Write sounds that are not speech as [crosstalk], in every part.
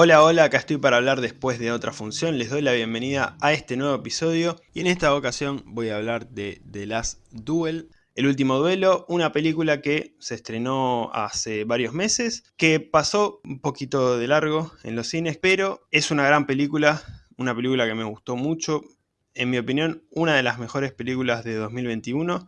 Hola, hola, acá estoy para hablar después de otra función, les doy la bienvenida a este nuevo episodio y en esta ocasión voy a hablar de The Last Duel, El Último Duelo, una película que se estrenó hace varios meses, que pasó un poquito de largo en los cines, pero es una gran película, una película que me gustó mucho, en mi opinión, una de las mejores películas de 2021,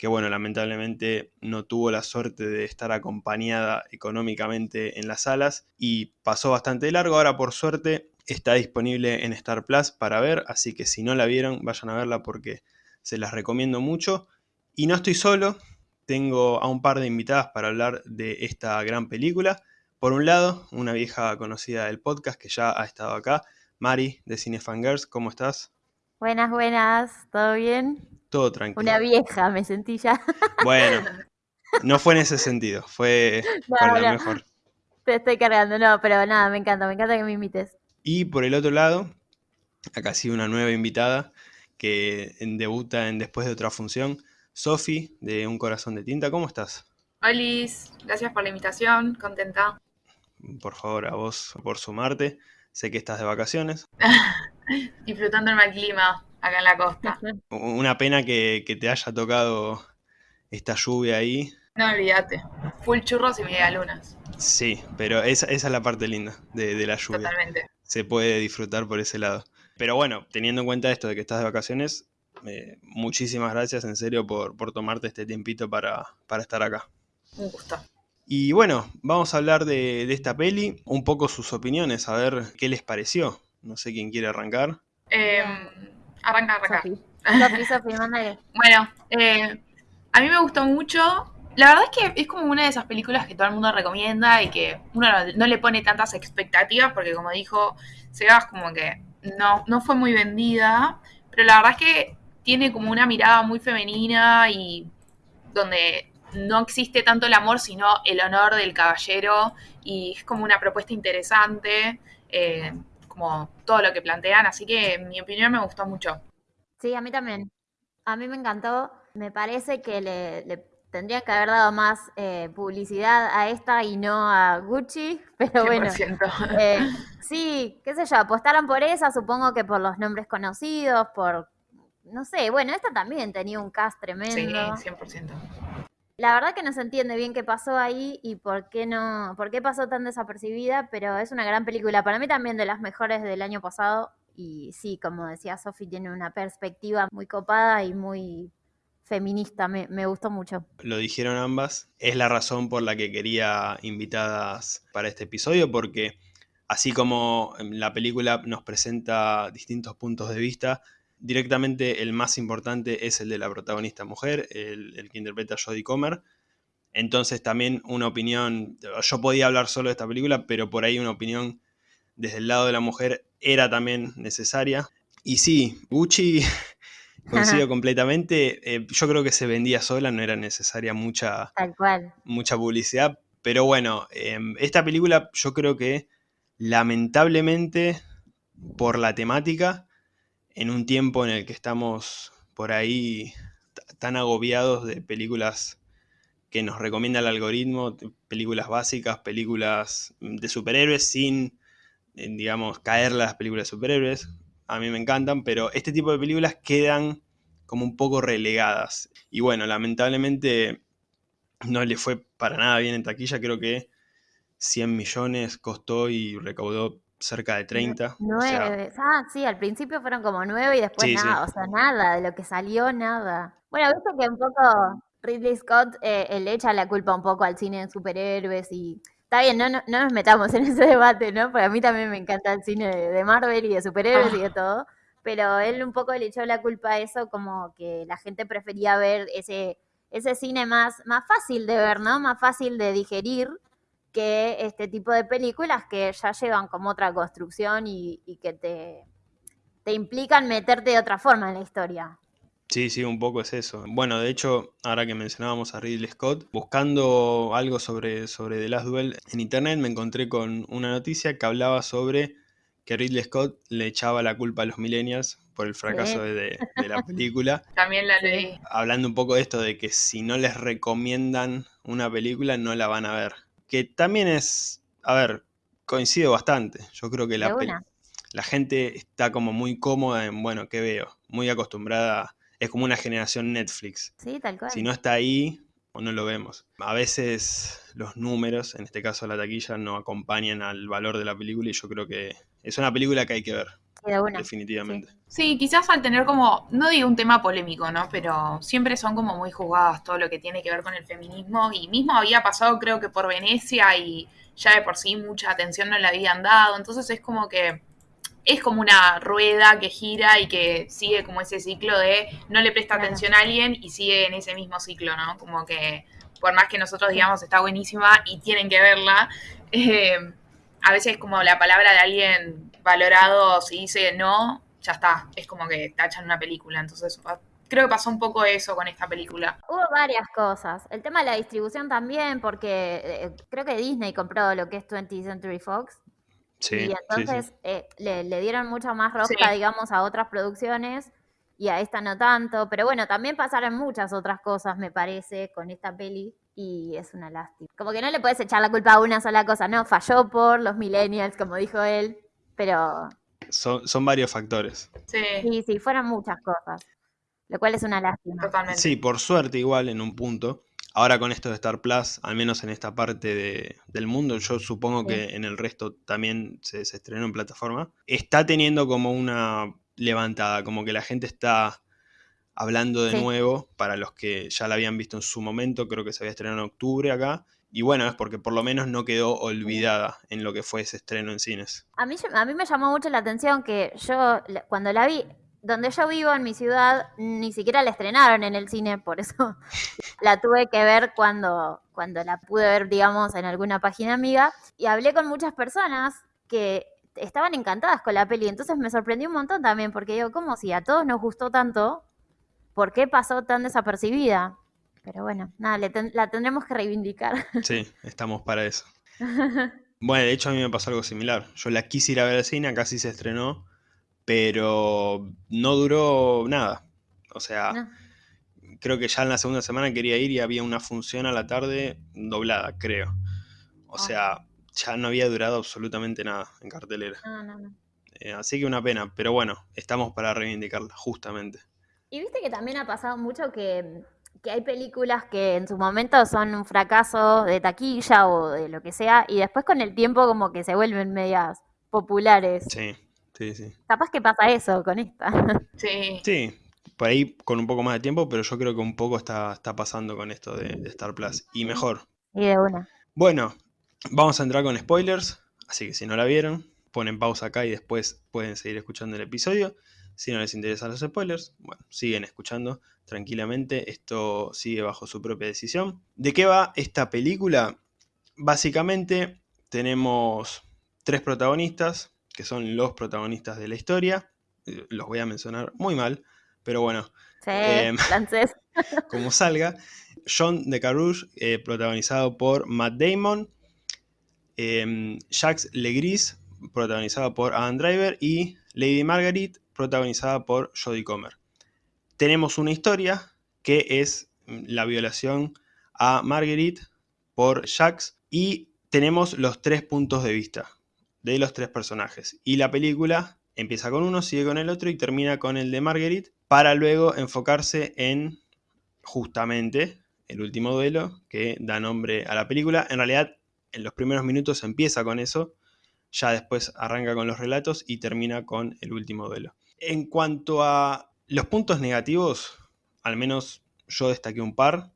que bueno, lamentablemente no tuvo la suerte de estar acompañada económicamente en las salas y pasó bastante largo, ahora por suerte está disponible en Star Plus para ver, así que si no la vieron vayan a verla porque se las recomiendo mucho. Y no estoy solo, tengo a un par de invitadas para hablar de esta gran película. Por un lado, una vieja conocida del podcast que ya ha estado acá, Mari de Cinefangirls, ¿cómo estás? Buenas, buenas, ¿todo bien? Todo tranquilo. Una vieja, me sentí ya. [laughs] Bueno, no fue en ese sentido, fue con la mejor. Te estoy cargando, no, pero nada, me encanta, me encanta que me invites. Y por el otro lado, acá sí una nueva invitada que debuta en Después de otra función, Sofi de Un Corazón de Tinta, ¿cómo estás? Hola, gracias por la invitación, contenta. Por favor, a vos por sumarte, sé que estás de vacaciones. [laughs] [laughs] Disfrutando el mal clima, acá en la costa. [laughs] Una pena que, te haya tocado esta lluvia ahí. No olvídate, full churros y media lunas. Sí, pero esa, es la parte linda de, la lluvia. Totalmente. Se puede disfrutar por ese lado. Pero bueno, teniendo en cuenta esto de que estás de vacaciones, eh, muchísimas gracias en serio por, tomarte este tiempito para, estar acá. Un gusto. Y bueno, vamos a hablar de, de, esta peli, un poco sus opiniones, a ver qué les pareció. No sé quién quiere arrancar. Eh, Arranca, arranca. [laughs] bueno, eh, a mí me gustó mucho. La verdad es que es como una de esas películas que todo el mundo recomienda y que uno no, le pone tantas expectativas porque como dijo Sebas, como que no, no fue muy vendida, pero la verdad es que tiene como una mirada muy femenina y donde no existe tanto el amor, sino el honor del caballero y es como una propuesta interesante. Eh, como todo lo que plantean, así que en mi opinión me gustó mucho. Sí, a mí también. A mí me encantó. Me parece que le, le tendrían que haber dado más eh, publicidad a esta y no a Gucci, [laughs] pero bueno. Eh, sí, qué sé yo, apostaron por esa, supongo que por los nombres conocidos, por, no sé, bueno, esta también tenía un cast tremendo. Sí, 100%. La verdad que no se entiende bien qué pasó ahí y por qué no, por qué pasó tan desapercibida, pero es una gran película. Para mí también de las mejores del año pasado. Y sí, como decía Sofi, tiene una perspectiva muy copada y muy feminista. Me, me, gustó mucho. Lo dijeron ambas. Es la razón por la que quería invitadas para este episodio, porque así como la película nos presenta distintos puntos de vista, directamente el más importante es el de la protagonista mujer, el, que interpreta a Jodie Comer. Entonces también una opinión, yo podía hablar solo de esta película, pero por ahí una opinión desde el lado de la mujer era también necesaria. Y sí, Gucci, [laughs] coincido [laughs] completamente, eh, yo creo que se vendía sola, no era necesaria mucha, mucha publicidad, pero bueno, em, esta película yo creo que lamentablemente por la temática en un tiempo en el que estamos por ahí tan agobiados de películas que nos recomienda el algoritmo, películas básicas, películas de superhéroes sin, eh, digamos, caer las películas de superhéroes. A mí me encantan, pero este tipo de películas quedan como un poco relegadas. Y bueno, lamentablemente no le fue para nada bien en taquilla, creo que 100 millones costó y recaudó cerca de 30. Nueve. ah, sí, al principio fueron como nueve y después nada, o sea, nada, de lo que salió, nada. Bueno, viste que un poco Ridley Scott eh, le echa la culpa un poco al cine de superhéroes y está bien, no, no, nos metamos en [laughs] ese debate, ¿no? Porque a mí también me encanta el cine de, Marvel y de superhéroes y de ah. todo, pero él un poco le echó la culpa a eso como que la gente prefería ver ese, ese cine más, más fácil de ver, ¿no? Más fácil de digerir que este tipo de películas que ya llevan como otra construcción y, que te, te implican meterte de otra forma en la historia. Sí, sí, un poco es eso. Bueno, de hecho, ahora que mencionábamos a Ridley Scott, buscando algo sobre, sobre The Last Duel en internet me encontré con una noticia que hablaba sobre que Ridley Scott le echaba la culpa a los millennials por el fracaso de, la [laughs] película. También la leí. Hablando un poco de esto de que si no les recomiendan una película no la van a ver que también es, a ver, Coincido bastante. Yo creo que la, la gente está como muy cómoda en, bueno, ¿qué veo? Muy acostumbrada. Es como una generación Netflix. Sí, tal cual. Si no está ahí, o no lo vemos. A veces los números, en este caso la taquilla, no acompañan al valor de la película y yo creo que es una película que hay que ver. Definitivamente. Sí. quizás al tener como, no digo un tema polémico, ¿no? Pero siempre son como muy juzgadas todo lo que tiene que ver con el feminismo. Y mismo había pasado, creo que por Venecia, y ya de por sí mucha atención no le habían dado. Entonces es como que es como una rueda que gira y que sigue como ese ciclo de no le presta atención a alguien y sigue en ese mismo ciclo, ¿no? Como que por más que nosotros digamos está buenísima y tienen que verla, [laughs] eh, a veces como la palabra de alguien valorado, si dice no, ya está, es como que tachan una película. Entonces, creo que pasó un poco eso con esta película. Hubo varias cosas. El tema de la distribución también, porque eh, creo que Disney compró lo que es 20th Century Fox. Sí, y entonces eh, le, dieron mucha más rosca, digamos, a otras producciones y a esta no tanto. Pero bueno, también pasaron muchas otras cosas, me parece, con esta peli y es una lástima. Como que no le puedes echar la culpa a una sola cosa, ¿no? Falló por los millennials, como dijo él pero... Son, son varios factores. Sí. sí, sí, fueron muchas cosas, lo cual es una lástima. Totalmente. Sí, por suerte igual en un punto. Ahora con esto de Star Plus, al menos en esta parte del mundo, yo supongo que en el resto también se, se, estrenó en plataforma, está teniendo como una levantada, como que la gente está hablando de nuevo, para los que ya la habían visto en su momento, creo que se había estrenado en octubre acá, y bueno, es porque por lo menos no quedó olvidada en lo que fue ese estreno en cines. A mí, a mí me llamó mucho la atención que yo, cuando la vi, donde yo vivo en mi ciudad, ni siquiera la estrenaron en el cine, por eso [laughs] la tuve que ver cuando, cuando la pude ver, digamos, en alguna página amiga. Y hablé con muchas personas que estaban encantadas con la peli. Entonces me sorprendió un montón también, porque digo, ¿cómo si a todos nos gustó tanto? ¿Por qué pasó tan desapercibida? Pero bueno, nada, la tendremos que reivindicar. Sí, estamos para eso. [laughs] Bueno, de hecho a mí me pasó algo similar. Yo la quise ir a ver al cine, casi se estrenó, pero no duró nada. O sea, creo que ya en la segunda semana quería ir y había una función a la tarde doblada, creo. O ah. sea, ya no había durado absolutamente nada en cartelera. Eh, así que una pena, pero bueno, estamos para reivindicarla, justamente. Y viste que también ha pasado mucho que que hay películas que en su momento son un fracaso de taquilla o de lo que sea, y después con el tiempo como que se vuelven medias populares. Sí, sí, sí. Capaz que pasa eso con esta. [laughs] Sí. Sí, por ahí con un poco más de tiempo, pero yo creo que un poco está, está pasando con esto de, de Star Plus. Y mejor. Y de una. Bueno, vamos a entrar con spoilers, así que si no la vieron, ponen pausa acá y después pueden seguir escuchando el episodio. Si no les interesan los spoilers, bueno, siguen escuchando tranquilamente, esto sigue bajo su propia decisión. ¿De qué va esta película? Básicamente tenemos tres protagonistas, que son los protagonistas de la historia. Eh, los voy a mencionar muy mal, pero bueno. Em, [laughs] como salga. John de Carouge, eh, protagonizado por Matt Damon. Eh, Jacques Legris, protagonizado por Adam Driver. Y Lady Margaret, protagonizada por Jodie Comer. Tenemos una historia que es la violación a Marguerite por Jax y tenemos los tres puntos de vista de los tres personajes. Y la película empieza con uno, sigue con el otro y termina con el de Marguerite para luego enfocarse en justamente el último duelo que da nombre a la película. En realidad, en los primeros minutos empieza con eso, ya después arranca con los relatos y termina con el último duelo. En cuanto a los puntos negativos, al menos yo destaqué un par.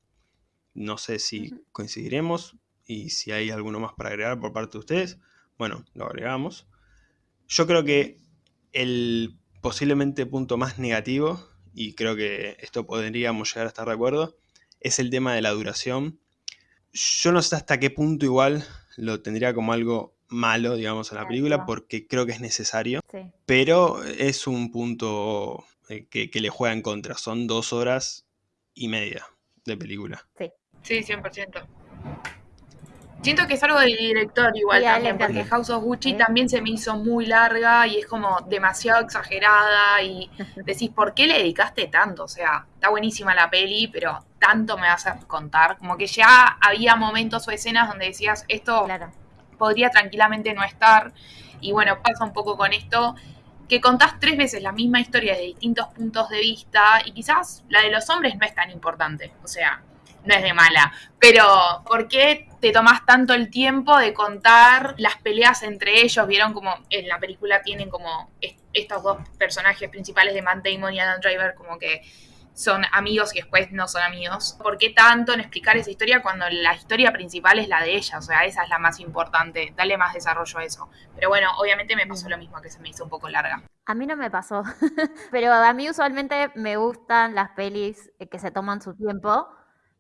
No sé si coincidiremos y si hay alguno más para agregar por parte de ustedes. Bueno, lo agregamos. Yo creo que el posiblemente punto más negativo, y creo que esto podríamos llegar a estar de acuerdo, es el tema de la duración. Yo no sé hasta qué punto igual lo tendría como algo malo, digamos, en la película, porque creo que es necesario, pero es un punto eh, que, le juega en contra. Son dos horas y media de película. Sí, sí 100%. Siento que es algo del director igual también, porque House of Gucci también se me hizo muy larga y es como demasiado exagerada y [laughs] decís, ¿por qué le dedicaste tanto? O sea, está buenísima la peli, pero tanto me vas a contar. Como que ya había momentos o escenas donde decías, esto podría tranquilamente no estar. Y bueno, pasa un poco con esto, que contás tres veces la misma historia de distintos puntos de vista y quizás la de los hombres no es tan importante. O sea, no es de mala, pero ¿por qué te tomas tanto el tiempo de contar las peleas entre ellos? Vieron como en la película tienen como estos dos personajes principales de Matt Damon y Adam Driver como que son amigos y después no son amigos. ¿Por qué tanto en explicar esa historia cuando la historia principal es la de ella? O sea, esa es la más importante. Dale más desarrollo a eso. Pero bueno, obviamente me pasó lo mismo, que se me hizo un poco larga. A mí no me pasó. [laughs] Pero a mí usualmente me gustan las pelis que se toman su tiempo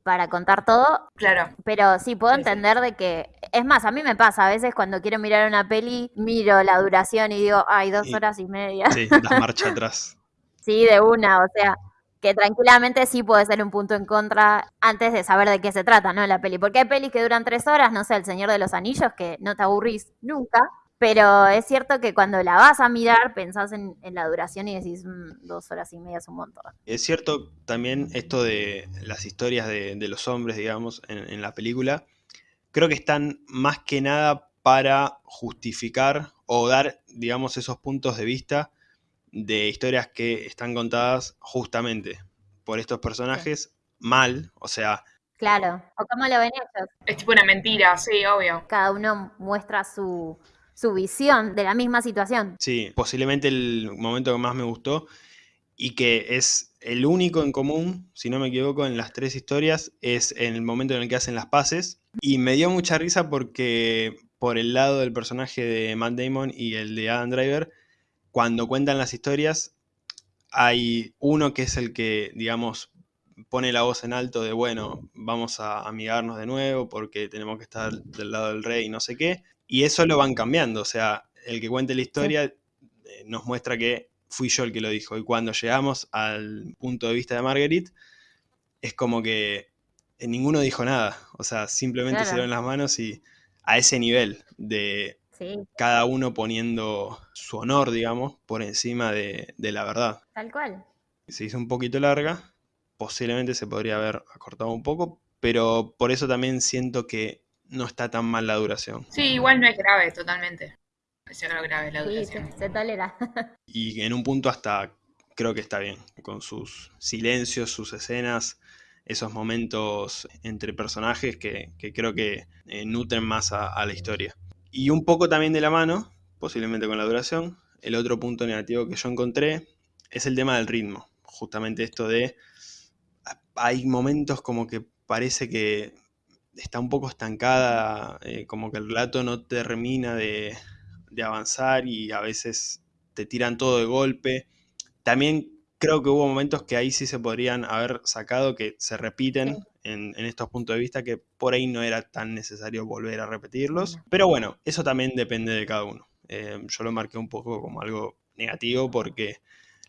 para contar todo. Claro. Pero sí, puedo entender de que. Es más, a mí me pasa, a veces cuando quiero mirar una peli, miro la duración y digo, ay, dos horas y media. Sí, das marcha atrás. [laughs] sí, de una, o sea, que tranquilamente sí puede ser un punto en contra antes de saber de qué se trata, ¿no? La peli. Porque hay pelis que duran tres horas, no sé, El Señor de los Anillos, que no te aburrís nunca. Pero es cierto que cuando la vas a mirar, pensás en, la duración y decís mm, dos horas y media es un montón. Es cierto también esto de las historias de, los hombres, digamos, en, la película. Creo que están más que nada para justificar o dar, digamos, esos puntos de vista de historias que están contadas justamente por estos personajes mal, o sea... Claro, o cómo lo ven ellos. Es tipo una mentira, sí, obvio. Cada uno muestra su, su visión de la misma situación. Sí, posiblemente el momento que más me gustó y que es el único en común, si no me equivoco, en las tres historias, es en el momento en el que hacen las paces. Y me dio mucha risa porque por el lado del personaje de Matt Damon y el de Adam Driver, cuando cuentan las historias, hay uno que es el que, digamos, pone la voz en alto de, bueno, vamos a amigarnos de nuevo porque tenemos que estar del lado del rey y no sé qué. Y eso lo van cambiando, o sea, el que cuente la historia eh, nos muestra que fui yo el que lo dijo. Y cuando llegamos al punto de vista de Marguerite, es como que eh, ninguno dijo nada, o sea, simplemente se dieron las manos y a ese nivel de cada uno poniendo su honor, digamos, por encima de, de la verdad. Tal cual. Se hizo un poquito larga, posiblemente se podría haber acortado un poco, pero por eso también siento que no está tan mal la duración. Sí, igual no es grave totalmente. Es grave la duración. Sí, se tolera. [laughs] y en un punto hasta creo que está bien, con sus silencios, sus escenas, esos momentos entre personajes que, creo que eh, nutren más a, la historia. Y un poco también de la mano, posiblemente con la duración, el otro punto negativo que yo encontré es el tema del ritmo. Justamente esto de, hay momentos como que parece que está un poco estancada, eh, como que el relato no termina de, avanzar y a veces te tiran todo de golpe. También creo que hubo momentos que ahí sí se podrían haber sacado, que se repiten en, estos puntos de vista, que por ahí no era tan necesario volver a repetirlos. Pero bueno, eso también depende de cada uno. Eh, yo lo marqué un poco como algo negativo porque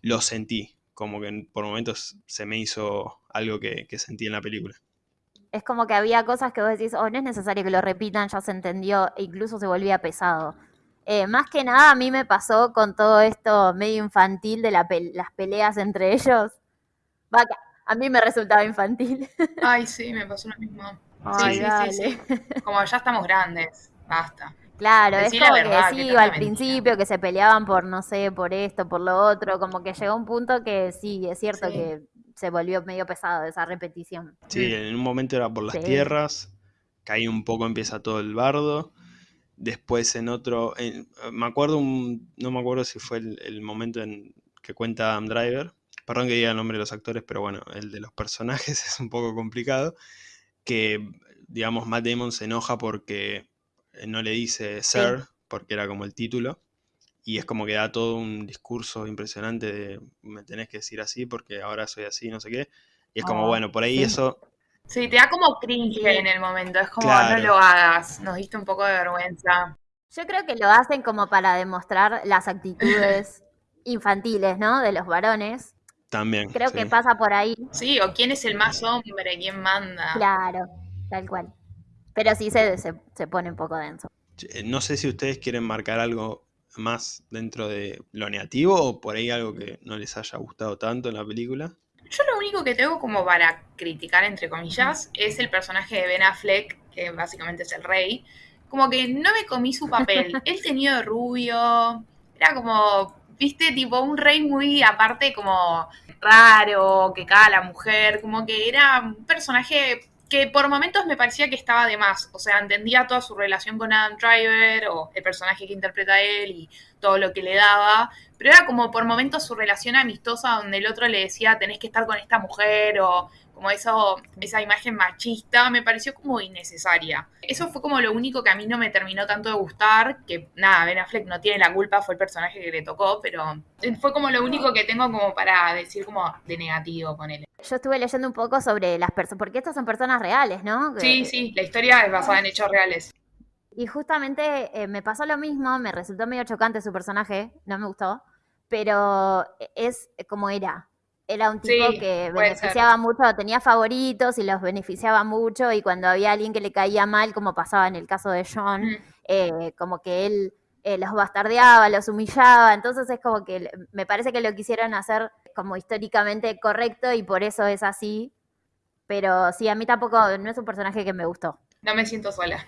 lo sentí, como que por momentos se me hizo algo que sentí en la película es como que había cosas que vos decís, oh, no es necesario que lo repitan, ya se entendió, e incluso se volvía pesado. Eh, más que nada a mí me pasó con todo esto medio infantil de las peleas entre ellos. a mí me resultaba infantil. [laughs] Ay, sí, me pasó lo mismo. sí, sí, sí, Como ya estamos grandes, basta. Claro, es como que sí, al principio que se peleaban por, no sé, por esto, por lo otro, como que llegó un punto que sí, es cierto que se volvió medio pesado esa repetición. Sí, en un momento era por las tierras, caí un poco, empieza todo el bardo. Después en otro, me acuerdo, un, no me acuerdo si fue el, momento en que cuenta Adam Driver, perdón que diga el nombre de los actores, pero bueno, el de los personajes [laughs] es un poco complicado, que digamos Matt Damon se enoja porque no le dice Sir, porque era como el título, y es como que da todo un discurso impresionante de me tenés que decir así porque ahora soy así, no sé qué. Y es como, oh, bueno, por ahí eso... Sí, te da como cringe en el momento, es como, no lo hagas, nos diste un poco de vergüenza. Yo creo que lo hacen como para demostrar las actitudes [laughs] infantiles, ¿no? De los varones. También. Creo que pasa por ahí. Sí, o quién es el más hombre, quién manda. Claro, tal cual. Pero sí se, se, se pone un poco denso. No sé si ustedes quieren marcar algo más dentro de lo negativo o por ahí algo que no les haya gustado tanto en la película? Yo lo único que tengo como para criticar, entre comillas, es el personaje de Ben Affleck, que básicamente es el rey, como que no me comí su papel. [laughs] Él tenía de rubio, era como, viste, tipo un rey muy aparte, como raro, que caga la mujer, como que era un personaje que por momentos me parecía que estaba de más. O sea, entendía toda su relación con Adam Driver o el personaje que interpreta él y todo lo que le daba. Pero era como por momentos su relación amistosa donde el otro le decía tenés que estar con esta mujer o como eso, esa imagen machista, me pareció como innecesaria. Eso fue como lo único que a mí no me terminó tanto de gustar, que nada, Ben Affleck no tiene la culpa, fue el personaje que le tocó, pero fue como lo único que tengo como para decir como de negativo con él. Yo estuve leyendo un poco sobre las personas, porque estas son personas reales, ¿no? Sí, sí, la historia es basada en hechos reales. Y justamente eh, me pasó lo mismo, me resultó medio chocante su personaje, no me gustó, pero es como era. Era un tipo que beneficiaba mucho, tenía favoritos y los beneficiaba mucho y cuando había alguien que le caía mal, como pasaba en el caso de John, mm. eh, como que él eh, los bastardeaba, los humillaba, entonces es como que me parece que lo quisieron hacer como históricamente correcto y por eso es así, pero sí, a mí tampoco, no es un personaje que me gustó. No me siento sola.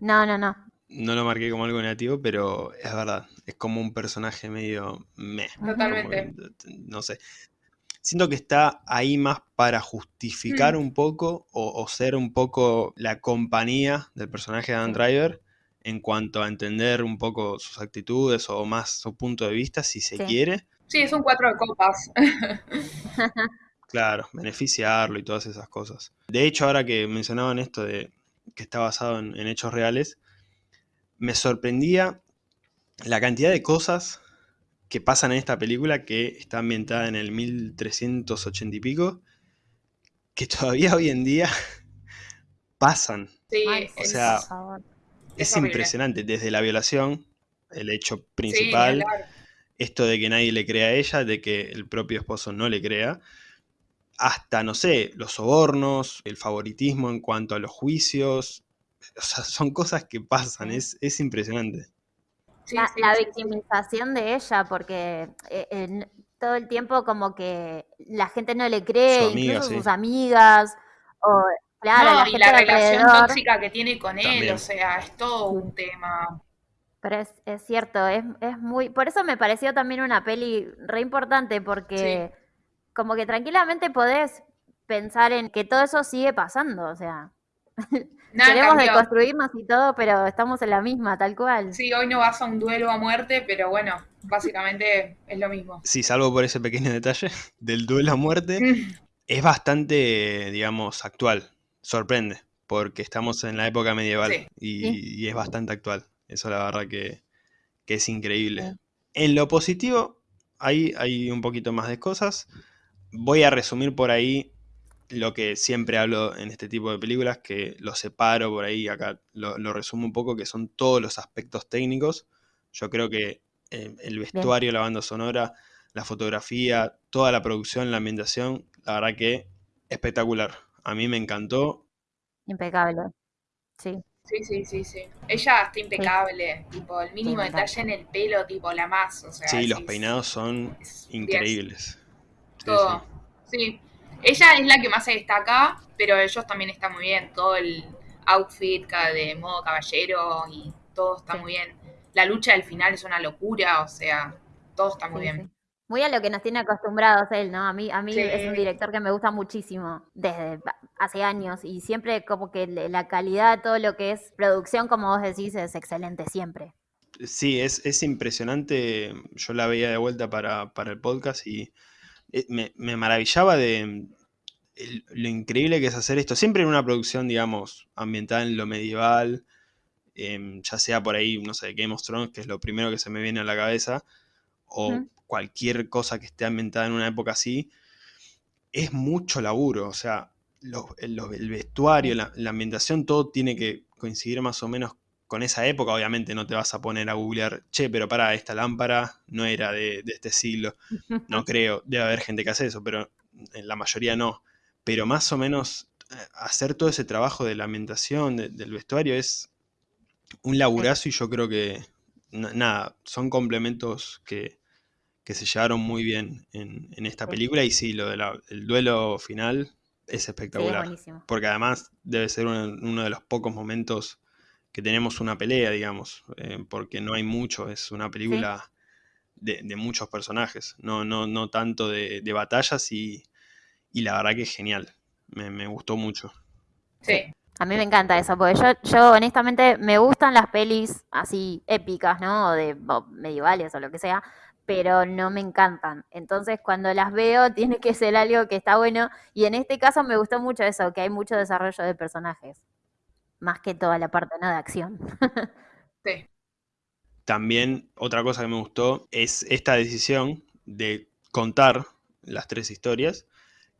No, no, no. No lo marqué como algo negativo, pero es verdad, es como un personaje medio meh. Totalmente. no sé siento que está ahí más para justificar mm. un poco o, ser un poco la compañía del personaje de Dan Driver en cuanto a entender un poco sus actitudes o más su punto de vista, si se quiere. Sí, es un cuatro de copas. [laughs] claro, beneficiarlo y todas esas cosas. De hecho, ahora que mencionaban esto de que está basado en hechos reales, me sorprendía la cantidad de cosas que pasan en esta película que está ambientada en el 1380 y pico, que todavía hoy en día [laughs] pasan. Sí, o sea, es, impresionante. Desde la violación, el hecho principal, esto de que nadie le crea a ella, de que el propio esposo no le crea, hasta, no sé, los sobornos, el favoritismo en cuanto a los juicios. O sea, son cosas que pasan, es, es impresionante la, victimización de ella, porque eh, todo el tiempo como que la gente no le cree, incluso sus amigas, o claro, la, y la relación tóxica que tiene con él, o sea, es todo un tema. Pero es, es cierto, es, es, muy... Por eso me pareció también una peli re importante, porque como que tranquilamente podés pensar en que todo eso sigue pasando, o sea... [laughs] Queremos deconstruirnos y todo, pero estamos en la misma, tal cual. Sí, hoy no vas a un duelo a muerte, pero bueno, básicamente es lo mismo. Sí, salvo por ese pequeño detalle [laughs] del duelo a muerte, es bastante, digamos, actual. Sorprende, porque estamos en la época medieval y, es bastante actual. Eso la verdad que, es increíble. En lo positivo, hay, hay un poquito más de cosas. Voy a resumir por ahí lo que siempre hablo en este tipo de películas, que lo separo por ahí, acá lo, resumo un poco, que son todos los aspectos técnicos. Yo creo que eh, el vestuario, la banda sonora, la fotografía, toda la producción, la ambientación, la verdad que espectacular. A mí me encantó. Impecable, sí. Sí, sí, sí, sí. Ella está impecable, tipo, el mínimo detalle en el pelo, tipo, la más, o sea. Sí, los peinados son increíbles. Todo. sí. Ella es la que más se destaca, pero ellos también están muy bien. Todo el outfit de modo caballero y todo está muy bien. La lucha del final es una locura, o sea, todo está muy bien. Muy a lo que nos tiene acostumbrados él, ¿no? A mí, a mí es un director que me gusta muchísimo desde hace años y siempre como que la calidad, todo lo que es producción, como vos decís, es excelente siempre. Sí, es, es impresionante. Yo la veía de vuelta para, para el podcast y eh, me, maravillaba de lo increíble que es hacer esto. Siempre en una producción, digamos, ambientada en lo medieval, em, ya sea por ahí, no sé, Game of Thrones, que es lo primero que se me viene a la cabeza, o cualquier cosa que esté ambientada en una época así, es mucho laburo. O sea, el, vestuario, la, la, ambientación, todo tiene que coincidir más o menos con esa época, obviamente no te vas a poner a googlear, che, pero para, esta lámpara no era de, este siglo. No [laughs] creo, debe haber gente que hace eso, pero en la mayoría no. Pero más o menos eh, hacer todo ese trabajo de la ambientación, del vestuario, es un laburazo y yo creo que, nada, son complementos que, se llevaron muy bien en, esta película y sí, lo del duelo final es espectacular. porque además debe ser uno de los pocos momentos que tenemos una pelea, digamos, eh, porque no hay mucho, es una película de, muchos personajes, no, no, no tanto de, batallas y, la verdad que es genial, me, gustó mucho. Sí. A mí me encanta eso, porque yo, yo honestamente me gustan las pelis así épicas, ¿no? O de medievales o lo que sea, pero no me encantan. Entonces, cuando las veo, [laughs] tiene que ser algo que está bueno. Y en este caso me gustó mucho eso, que hay mucho desarrollo de personajes. Más que toda la parte ¿no? de acción. sí. También otra cosa que me gustó es esta decisión de contar las tres historias.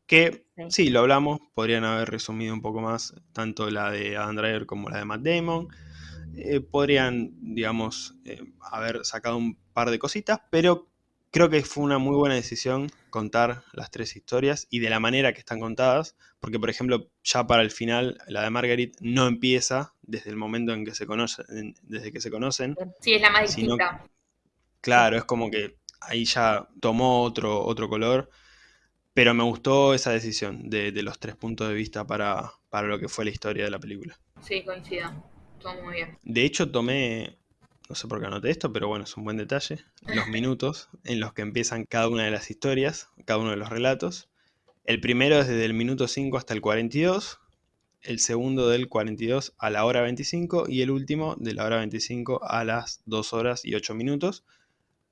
Que sí. lo hablamos, podrían haber resumido un poco más tanto la de Adam Driver como la de Matt Damon. Eh, podrían, digamos, eh, haber sacado un par de cositas, pero creo que fue una muy buena decisión contar las tres historias y de la manera que están contadas, porque por ejemplo, ya para el final, la de Marguerite no empieza desde el momento en que se conocen, desde que se conocen. Sí, es la más distinta. claro, es como que ahí ya tomó otro, otro color, pero me gustó esa decisión de, los tres puntos de vista para, para lo que fue la historia de la película. Sí, coincido muy bien. De hecho, tomé, no sé por qué anoté esto, pero bueno, es un buen detalle, [laughs] los minutos en los que empiezan cada una de las historias, cada uno de los relatos. El primero es desde el minuto 5 hasta el 42, el segundo del 42 a la hora 25 y el último de la hora 25 a las 2 horas y 8 minutos,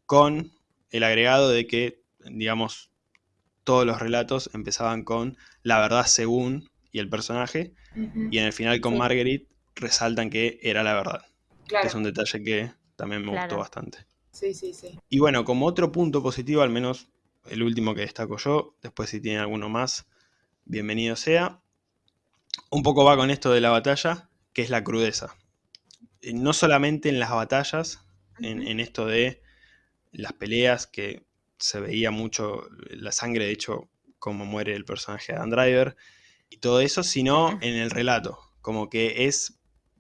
con el agregado de que, digamos, todos los relatos empezaban con la verdad según y el personaje, y en el final con Marguerite resaltan que era la verdad. Claro. es un detalle que también me gustó bastante. Sí, sí, sí. Y bueno, como otro punto positivo, al menos el último que destaco yo, después si tiene alguno más, bienvenido sea. Un poco va con esto de la batalla, que es la crudeza. Eh, no solamente en las batallas, en, esto de las peleas, que se veía mucho la sangre, de hecho, como muere el personaje de Dan Driver, y todo eso, sino en el relato. Como que es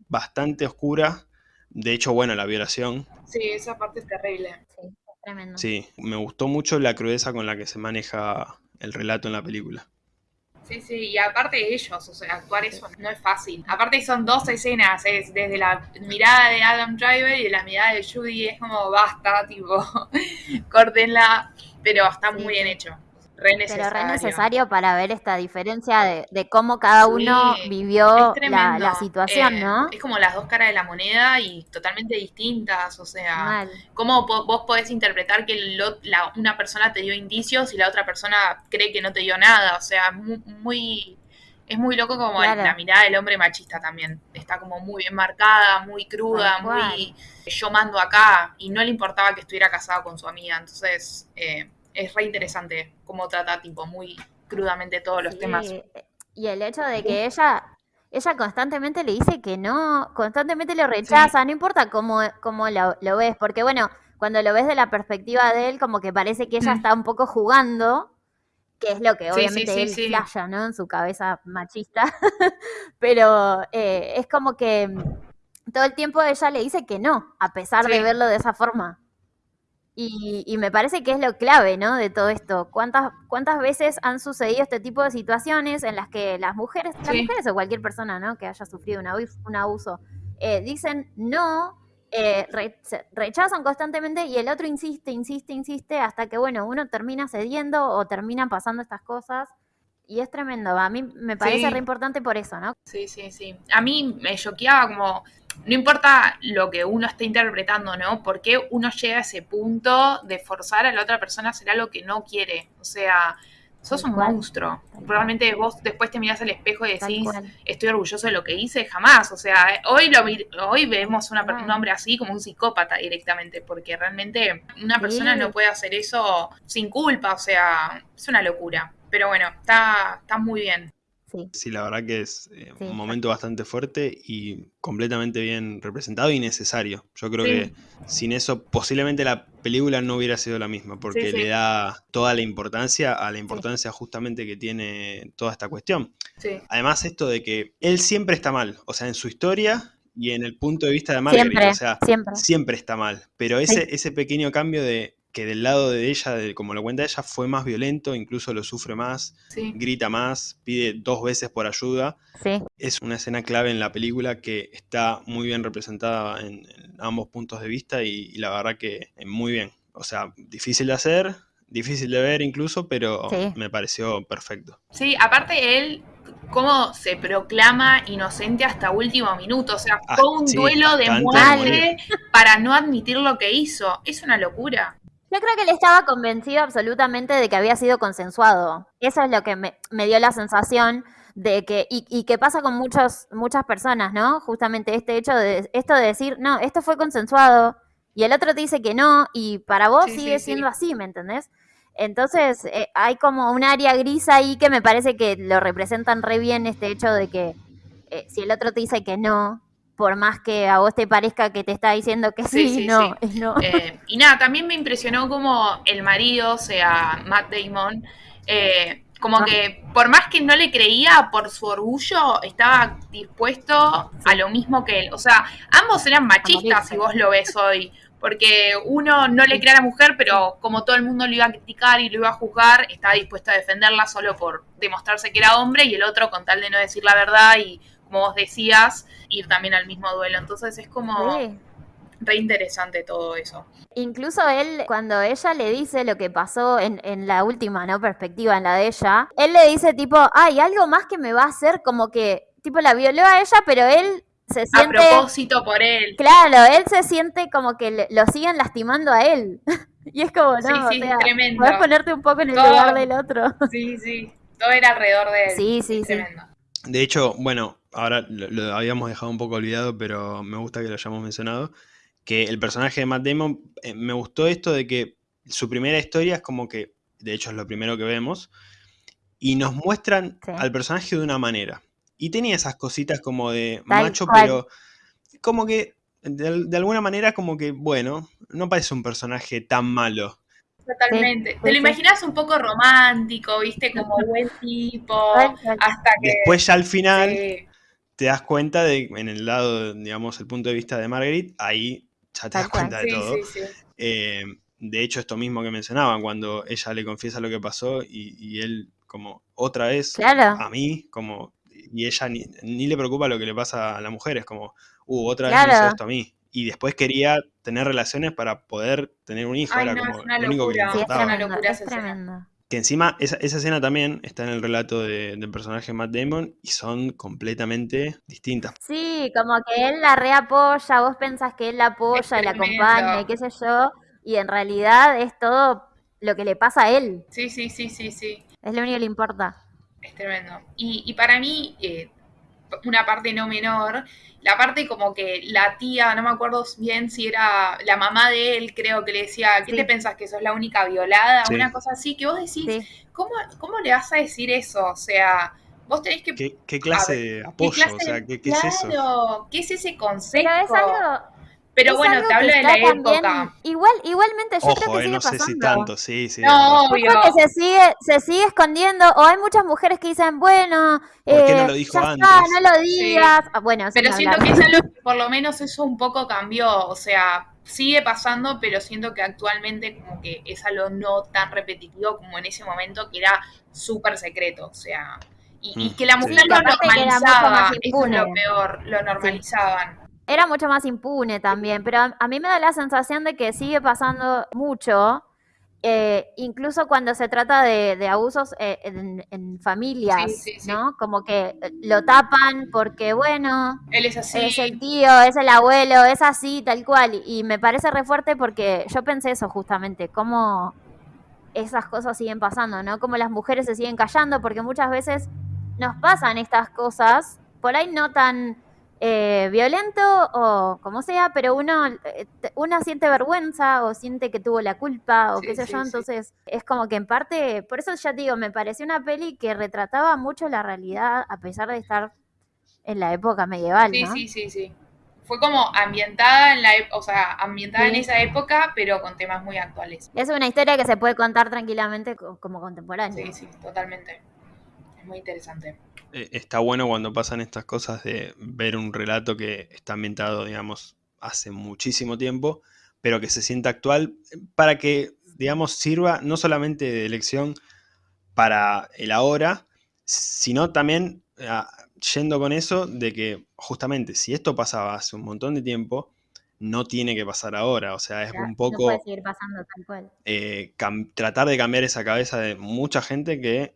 bastante oscura. De hecho, bueno, la violación. Sí, esa parte es terrible. Sí, tremendo. Sí, me gustó mucho la crudeza con la que se maneja el relato en la película. Sí, sí, y aparte de ellos, o sea, actuar eso no es fácil. Aparte son dos escenas, es desde la mirada de Adam Driver y la mirada de Judy, es como basta, tipo, [laughs] córtenla, pero está muy bien hecho. Pero re necesario para ver esta diferencia de, cómo cada uno vivió la, situación, ¿no? Eh, es como las dos caras de la moneda y totalmente distintas, o sea, cómo vos podés interpretar que una persona te dio indicios y la otra persona cree que no te dio nada, o sea, muy... es muy loco como la mirada del hombre machista también. Está como muy bien marcada, muy cruda, muy yo mando acá y no le importaba que estuviera casado con su amiga. Entonces, eh, es re interesante cómo trata tipo muy crudamente todos los temas. Y el hecho de que ella, ella constantemente le dice que no, constantemente lo rechaza, no importa cómo, cómo lo, ves, porque bueno, cuando lo ves de la perspectiva de él, como que parece que ella mm. está un poco jugando, que es lo que obviamente él flasha, ¿no? En su cabeza machista, [laughs] pero eh, es como que todo el tiempo ella le dice que no, a pesar de verlo de esa forma. Y, me parece que es lo clave, ¿no? De todo esto. ¿Cuántas, ¿Cuántas veces han sucedido este tipo de situaciones en las que las mujeres, las mujeres o cualquier persona, ¿no? Que haya sufrido un abuso, eh, dicen no, eh, rechazan constantemente y el otro insiste, insiste, insiste hasta que, bueno, uno termina cediendo o termina pasando estas cosas. Y es tremendo. A mí me parece re importante por eso, ¿no? Sí, sí, sí. A mí me choqueaba como no importa lo que uno esté interpretando, ¿no? Porque uno llega a ese punto de forzar a la otra persona a hacer algo que no quiere. O sea, sos un monstruo. Probablemente vos después te mirás al espejo y decís, estoy orgulloso de lo que hice, jamás. O sea, hoy lo hoy vemos una, un hombre así como un psicópata directamente, porque realmente una persona no puede hacer eso sin culpa, o sea, es una locura. Pero bueno, está, está muy bien. Sí. la verdad que es eh, un momento bastante fuerte y completamente bien representado y necesario. Yo creo que sin eso posiblemente la película no hubiera sido la misma, porque le da toda la importancia a la importancia justamente que tiene toda esta cuestión. Además esto de que él siempre está mal, o sea, en su historia y en el punto de vista de Margaret, o sea, siempre. está mal, pero ese, ese pequeño cambio de que del lado de ella, como lo cuenta ella, fue más violento, incluso lo sufre más, grita más, pide dos veces por ayuda. Es una escena clave en la película que está muy bien representada en, ambos puntos de vista y, la verdad que muy bien. O sea, difícil de hacer, difícil de ver incluso, pero me pareció perfecto. Sí, aparte él cómo se proclama inocente hasta último minuto. O sea, ah, fue un duelo de muerte para no admitir lo que hizo. Es una locura. Yo creo que él estaba convencido absolutamente de que había sido consensuado. Eso es lo que me, dio la sensación de que, y, que pasa con muchos, muchas personas, ¿no? Justamente este hecho de, esto de decir, no, esto fue consensuado, y el otro te dice que no, y para vos sigue siendo así, ¿me entendés? Entonces, eh, hay como un área gris ahí que me parece que lo representan re bien este hecho de que eh, si el otro te dice que no, por más que a vos te parezca que te está diciendo que sí, no, [laughs] no. Eh, y nada, también me impresionó como el marido, o sea, Matt Damon, eh, como ah. que por más que no le creía por su orgullo, estaba dispuesto a lo mismo que él. O sea, ambos eran machistas si vos lo ves hoy. Porque uno no le crea a la mujer, pero como todo el mundo lo iba a criticar y lo iba a juzgar, estaba dispuesto a defenderla solo por demostrarse que era hombre, y el otro con tal de no decir la verdad y como vos decías, ir también al mismo duelo. Entonces es como re interesante todo eso. Incluso él, cuando ella le dice lo que pasó en, en, la última, ¿no? Perspectiva, en la de ella, él le dice tipo, hay algo más que me va a hacer como que, tipo, la violó a ella, pero él se siente... A propósito por él. Claro, él se siente como que lo siguen lastimando a él. [laughs] y es como, no, sí, sí, tremendo. Puedes ponerte un poco en el lugar del otro. sí, sí, todo era alrededor de él. Sí, sí, sí. De hecho, bueno, ahora lo, habíamos dejado un poco olvidado, pero me gusta que lo hayamos mencionado, que el personaje de Matt Damon, eh, me gustó esto de que su primera historia es como que, de hecho es lo primero que vemos, y nos muestran al personaje de una manera. Y tenía esas cositas como de macho, pero como que de, alguna manera como que, bueno, no parece un personaje tan malo. Totalmente. Te lo imaginas un poco romántico, viste, como [laughs] buen tipo, hasta que... Después ya al final te das cuenta de, en el lado, digamos, el punto de vista de Marguerite, ahí ya te das cuenta de todo. Eh, de hecho, esto mismo que mencionaban, cuando ella le confiesa lo que pasó y, él como otra vez a mí, como, y ella ni, le preocupa lo que le pasa a la mujer, es como, uh, otra vez me hizo esto a mí. Y después quería tener relaciones para poder tener un hijo, era como lo único que le importaba. es tremendo. Que encima, esa, escena también está en el relato del personaje Matt Damon y son completamente distintas. Sí, como que él la reapoya, vos pensás que él la apoya y la acompaña y qué sé yo, y en realidad es todo lo que le pasa a él. Sí, sí, sí, sí, sí. Es lo único que le importa. Es tremendo. Y, y para mí, eh, una parte no menor, la parte como que la tía, no me acuerdo bien si era la mamá de él, creo que le decía, ¿qué te pensás que sos la única violada? Una cosa así, que vos decís, ¿cómo, ¿cómo le vas a decir eso? O sea, vos tenés que... ¿Qué, clase de apoyo? o sea, ¿qué, es eso? ¿Qué es ese concepto? Pero es algo, pero bueno, te hablo de la época. Igual, igualmente yo creo que eh, sigue no sé si tanto, sí, sí. No, obvio. que se sigue, se sigue escondiendo, o hay muchas mujeres que dicen, bueno, ¿por qué no lo dijo antes? no lo digas. Ah, bueno, pero siento que es algo que por lo menos eso un poco cambió, o sea, sigue pasando, pero siento que actualmente como que es algo no tan repetitivo como en ese momento que era súper secreto, o sea, y, mm, que la mujer lo normalizaba, eso es lo peor, lo normalizaban era mucho más impune también, pero a, mí me da la sensación de que sigue pasando mucho, eh, incluso cuando se trata de, abusos eh, en, familias, ¿no? Como que lo tapan porque, bueno, él es así. Es el tío, es el abuelo, es así, tal cual. Y me parece re fuerte porque yo pensé eso justamente, cómo esas cosas siguen pasando, ¿no? Como las mujeres se siguen callando porque muchas veces nos pasan estas cosas, por ahí no tan eh, violento o como sea, pero uno, eh, uno siente vergüenza o siente que tuvo la culpa o qué sé yo, entonces es como que en parte, por eso ya digo, me pareció una peli que retrataba mucho la realidad a pesar de estar en la época medieval. Sí, sí, sí, sí. Fue como ambientada en la, o sea, ambientada en esa época, pero con temas muy actuales. Es una historia que se puede contar tranquilamente como contemporánea. Sí, sí, totalmente. Es muy interesante. Eh, está bueno cuando pasan estas cosas de ver un relato que está ambientado, digamos, hace muchísimo tiempo, pero que se sienta actual, para que digamos, sirva no solamente de lección para el ahora, sino también ah, yendo con eso de que justamente si esto pasaba hace un montón de tiempo, no tiene que pasar ahora. O sea, es un poco... puede seguir pasando tal cual. Eh, tratar de cambiar esa cabeza de mucha gente que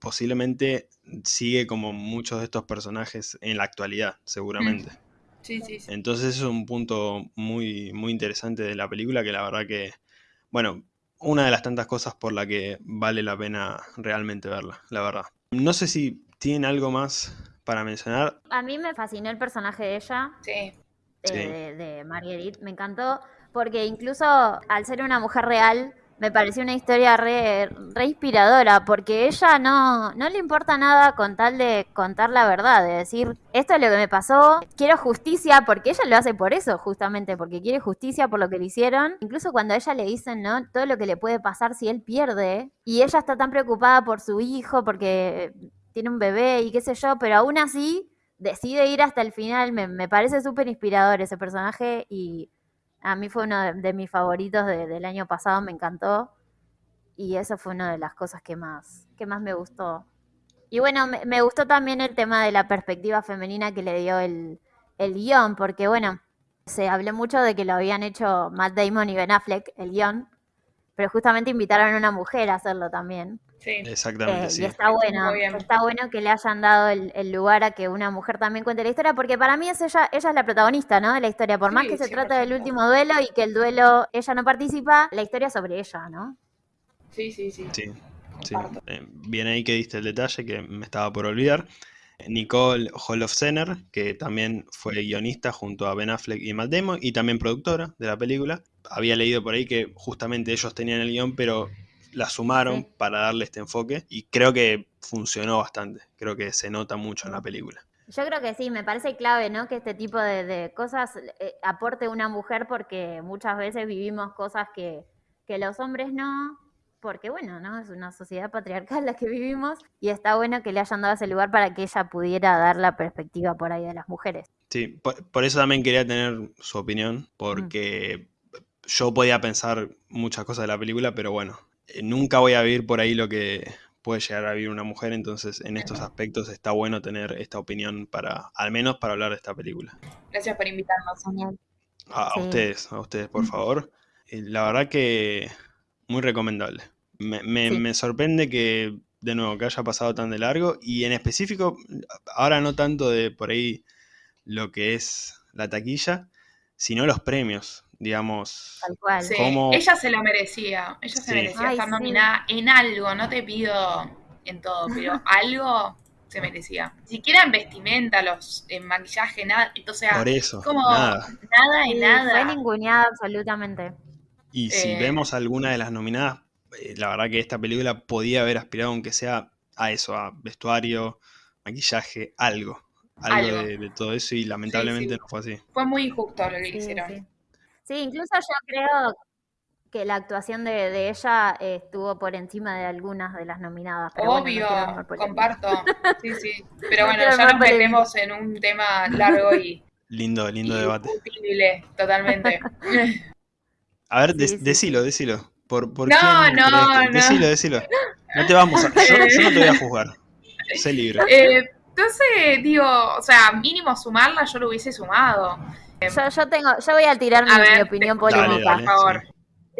posiblemente sigue como muchos de estos personajes en la actualidad, seguramente. Sí, sí, sí. Entonces es un punto muy, muy interesante de la película que la verdad que, bueno, una de las tantas cosas por la que vale la pena realmente verla, la verdad. No sé si tienen algo más para mencionar. A mí me fascinó el personaje de ella. Sí. De, de Marguerite. Me encantó porque incluso al ser una mujer real, me pareció una historia re, inspiradora, porque ella no, no le importa nada con tal de contar la verdad, de decir, esto es lo que me pasó, quiero justicia, porque ella lo hace por eso, justamente, porque quiere justicia por lo que le hicieron. Incluso cuando a ella le dicen, ¿no? Todo lo que le puede pasar si él pierde, y ella está tan preocupada por su hijo, porque tiene un bebé y qué sé yo, pero aún así decide ir hasta el final, me, me parece súper inspirador ese personaje y a mí fue uno de, mis favoritos del año pasado, me encantó. Y eso fue una de las cosas que más, que más me gustó. Y bueno, me, gustó también el tema de la perspectiva femenina que le dio el, el guion, porque bueno, se habló mucho de que lo habían hecho Matt Damon y Ben Affleck, el guion, pero justamente invitaron a una mujer a hacerlo también. Sí. Exactamente. Eh, y está bueno, está bueno que le hayan dado el, lugar a que una mujer también cuente la historia, porque para mí es ella, ella es la protagonista, ¿no? De la historia. Por más que se trata del último duelo y que el duelo ella no participa, la historia es sobre ella, ¿no? Sí, sí, sí. Sí, sí. Eh, bien ahí que diste el detalle que me estaba por olvidar. Nicole Holofcener, que también fue guionista junto a Ben Affleck y Matt Damon, y también productora de la película. Había leído por ahí que justamente ellos tenían el guion, pero la sumaron para darle este enfoque y creo que funcionó bastante, creo que se nota mucho en la película. Yo creo que sí, me parece clave, ¿no? Que este tipo de, cosas eh, aporte una mujer porque muchas veces vivimos cosas que, que los hombres no, porque bueno, ¿no? Es una sociedad patriarcal la que vivimos y está bueno que le hayan dado ese lugar para que ella pudiera dar la perspectiva por ahí de las mujeres. Sí, por, eso también quería tener su opinión, porque yo podía pensar muchas cosas de la película, pero bueno, nunca voy a vivir por ahí lo que puede llegar a vivir una mujer, entonces en estos aspectos está bueno tener esta opinión para, al menos para hablar de esta película. Gracias por invitarnos, A, a ustedes, a ustedes, por favor. La verdad que muy recomendable. Me, me, sorprende que, de nuevo, que haya pasado tan de largo y en específico, ahora no tanto de por ahí lo que es la taquilla, sino los premios digamos. Tal cual. Ella se lo merecía, ella se merecía estar nominada en algo, no te pido en todo, pero [laughs] algo se merecía. Ni siquiera en vestimenta, los en maquillaje, nada. Entonces, Por eso, como nada, nada y nada. Fue ninguneada absolutamente. Y si eh. vemos alguna de las nominadas, eh, la verdad que esta película podía haber aspirado, aunque sea a eso, a vestuario, maquillaje, algo. Algo, De, todo eso y lamentablemente no fue así. Fue muy injusto lo que hicieron. Sí, incluso yo creo que la actuación de, ella estuvo por encima de algunas de las nominadas. Obvio, comparto. Sí, sí. Pero [laughs] bueno, ya nos metemos en un tema largo y. [laughs] Lindo, lindo debate. totalmente. [laughs] A ver, decilo, decilo. ¿Por, por no, no, no. Decilo, decilo. No te vamos a. Yo, yo no te voy a juzgar. Sé libre. Eh, entonces, digo, o sea, mínimo sumarla, yo lo hubiese sumado. Yo, tengo, yo voy a tirar mi, opinión polémica. por favor.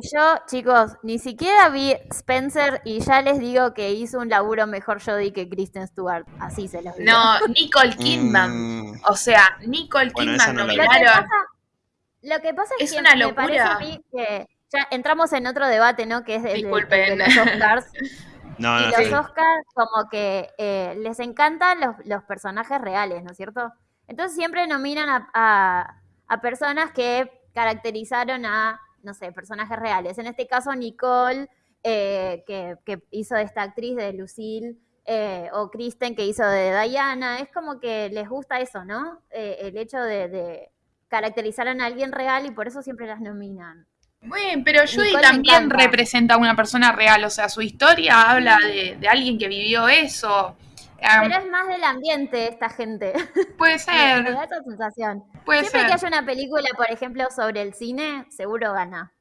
Yo, chicos, ni siquiera vi Spencer y ya les digo que hizo un laburo mejor Jodie que Kristen Stewart. Así se los digo. No, Nicole Kidman. Mm. O sea, Nicole Kidman no nominaron. Lo que pasa es, que una me parece a mí que ya entramos en otro debate, ¿no? Que es el de, los Oscars. [laughs] no, y los Oscars como que eh, les encantan los, los, personajes reales, ¿no es cierto? Entonces siempre nominan a a personas que caracterizaron a, no sé, personajes reales. En este caso, Nicole, eh, que, hizo de esta actriz de Lucille, eh, o Kristen, que hizo de Diana. Es como que les gusta eso, ¿no? Eh, el hecho de, caracterizar a alguien real y por eso siempre las nominan. Bueno, pero Judy también representa a una persona real, o sea, su historia habla de, de alguien que vivió eso. Pero es más del ambiente esta gente. [laughs] Puede ser. Me da esa sensación. Siempre que haya una película, por ejemplo, sobre el cine, seguro gana.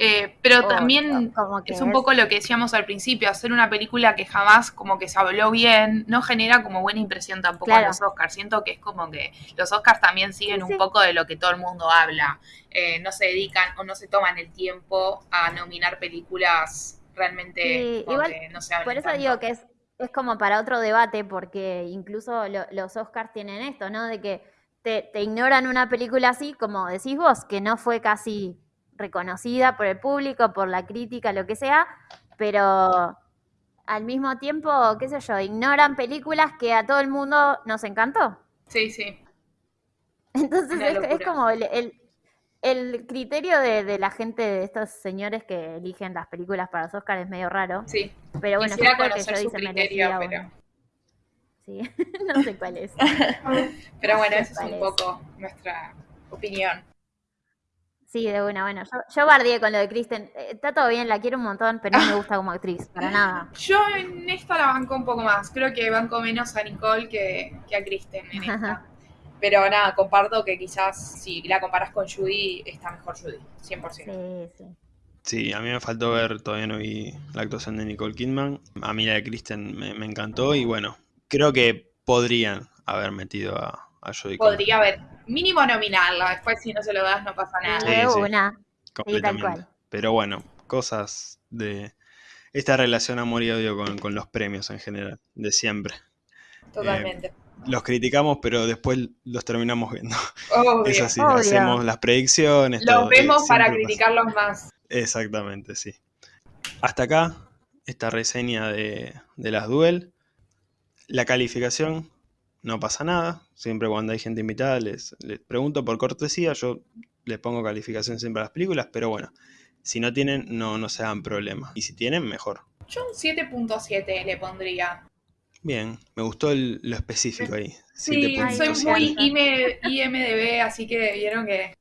Eh, pero también es un poco lo que decíamos al principio, hacer una película que jamás como que se habló bien, no genera como buena impresión tampoco a los Oscars. Siento que es como que los Oscars también siguen un poco de lo que todo el mundo habla. Eh, no se dedican o no se toman el tiempo a nominar películas realmente igual, no se Por eso digo que es, es como para otro debate, porque incluso los Oscars tienen esto, ¿no? De que te, te ignoran una película así, como decís vos, que no fue casi reconocida por el público, por la crítica, lo que sea, pero al mismo tiempo, qué sé yo, ignoran películas que a todo el mundo nos encantó. Sí, sí. Entonces es, como el, el, criterio de, la gente, de estos señores que eligen las películas para los Oscars es medio raro. Sí. Pero bueno, creo que yo dice criterio, pero... Sí, [laughs] no sé cuál es. [laughs] pero bueno, esa es un poco nuestra opinión. Sí, de una, bueno, yo, yo bardeé con lo de Kristen. Eh, está todo bien, la quiero un montón, pero no me gusta como actriz, para nada. [laughs] Yo en esta la banco un poco más. Creo que banco menos a Nicole que, a Kristen en esta. Pero nada, comparto que quizás si la comparas con Judy, está mejor Judy, 100%. Sí, sí. Sí, a mí me faltó ver, todavía no vi la actuación de Nicole Kidman. A mí la de Kristen me, encantó y bueno, creo que podrían haber metido a, a Judy. Podría haber mínimo nominarla, después si no se lo das no pasa nada. una. Completamente. Pero bueno, cosas de esta relación amor y odio con, los premios en general, de siempre. Totalmente. Eh, los criticamos, pero después los terminamos viendo. [laughs] Es así, hacemos las predicciones. Los vemos para criticarlos más. Exactamente, sí. Hasta acá, esta reseña de, de las Duel. La calificación no pasa nada. Siempre cuando hay gente invitada les, pregunto por cortesía, yo les pongo calificación siempre a las películas, pero bueno, si no tienen, no, no se hagan problema. Y si tienen, mejor. Yo un 7.7 le pondría. Bien, me gustó lo específico ahí. Sí, soy muy IMDB, así que vieron que,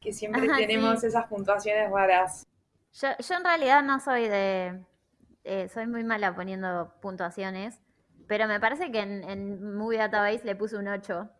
que siempre tenemos esas puntuaciones raras. Yo, yo en realidad no soy de... Eh, soy muy mala poniendo puntuaciones. Pero me parece que en, en Movie Database le puse un 8.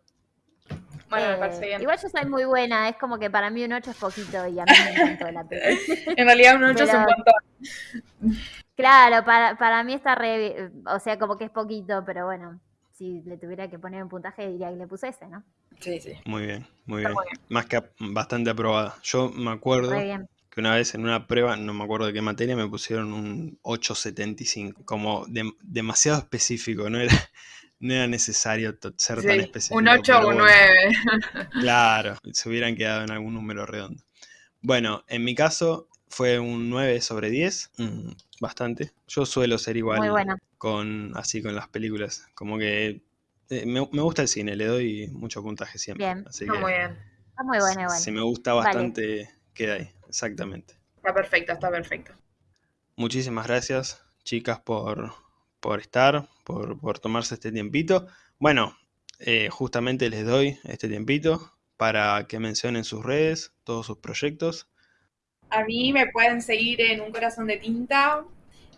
Bueno, me parece bien. Igual yo soy muy buena, es como que para mí un 8 es poquito y a mí me encantó la [laughs] película. en realidad un 8 es un montón. Claro, para, para mí está re. O sea, como que es poquito, pero bueno, si le tuviera que poner un puntaje diría que le puse ese, ¿no? Sí, sí. Muy bien, muy bien. Más que bastante aprobada. Yo me acuerdo que una vez en una prueba, no me acuerdo de qué materia, me pusieron un 875, como demasiado específico, no era, [laughs] no era necesario ser tan específico. Un 8 o un 9. claro, se hubieran quedado en algún número redondo. Bueno, en mi caso fue un 9 sobre 10, mm, bastante. Yo suelo ser igual con así con las películas, como que eh, me, gusta el cine, le doy mucho puntaje siempre. Bien, así está muy bien. Está muy bueno igual. Si me gusta bastante, queda ahí, exactamente. Está perfecto, está perfecto. Muchísimas gracias, chicas, por, por estar, por, por, tomarse este tiempito. Bueno, eh, justamente les doy este tiempito para que mencionen sus redes, todos sus proyectos. A mí me pueden seguir en Un Corazón de Tinta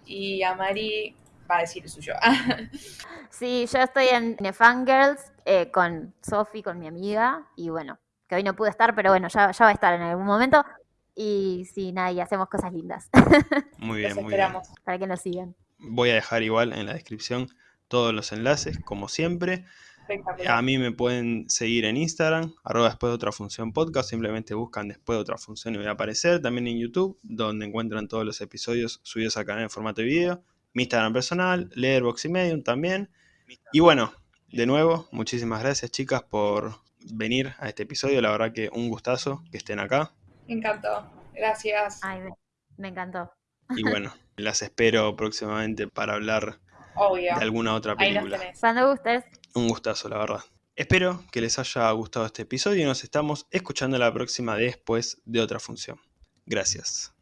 y a Mari va a decir el suyo. [laughs] sí, yo estoy en Fangirls eh, con Sofi, con mi amiga, y bueno, que hoy no pude estar, pero bueno, ya, ya va a estar en algún momento. Y sí, nada, y hacemos cosas lindas. [laughs] Muy bien, muy bien. Para que nos sigan. Voy a dejar igual en la descripción todos los enlaces, como siempre. A mí me pueden seguir en Instagram, arroba después de otra función podcast, simplemente buscan después de otra función y voy a aparecer. También en YouTube, donde encuentran todos los episodios subidos al canal en formato de video. Mi Instagram personal, Leerbox y Medium también. Y bueno, de nuevo, muchísimas gracias chicas por venir a este episodio. La verdad que un gustazo que estén acá. Me encantó. Gracias. Ay, me, encantó. Y bueno, las espero próximamente para hablar de alguna otra película. Cuando gustes. Un gustazo, la verdad. Espero que les haya gustado este episodio y nos estamos escuchando la próxima después de otra función. Gracias.